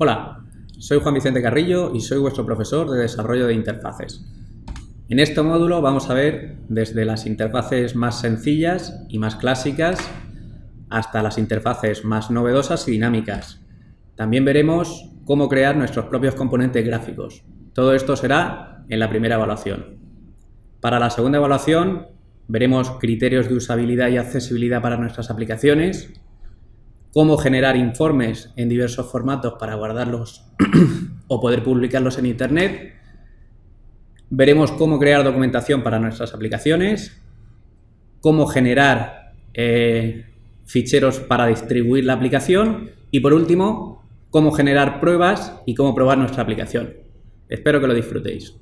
Hola, soy Juan Vicente Carrillo y soy vuestro profesor de desarrollo de interfaces. En este módulo vamos a ver desde las interfaces más sencillas y más clásicas hasta las interfaces más novedosas y dinámicas. También veremos cómo crear nuestros propios componentes gráficos. Todo esto será en la primera evaluación. Para la segunda evaluación veremos criterios de usabilidad y accesibilidad para nuestras aplicaciones, cómo generar informes en diversos formatos para guardarlos o poder publicarlos en Internet. Veremos cómo crear documentación para nuestras aplicaciones, cómo generar eh, ficheros para distribuir la aplicación y, por último, cómo generar pruebas y cómo probar nuestra aplicación. Espero que lo disfrutéis.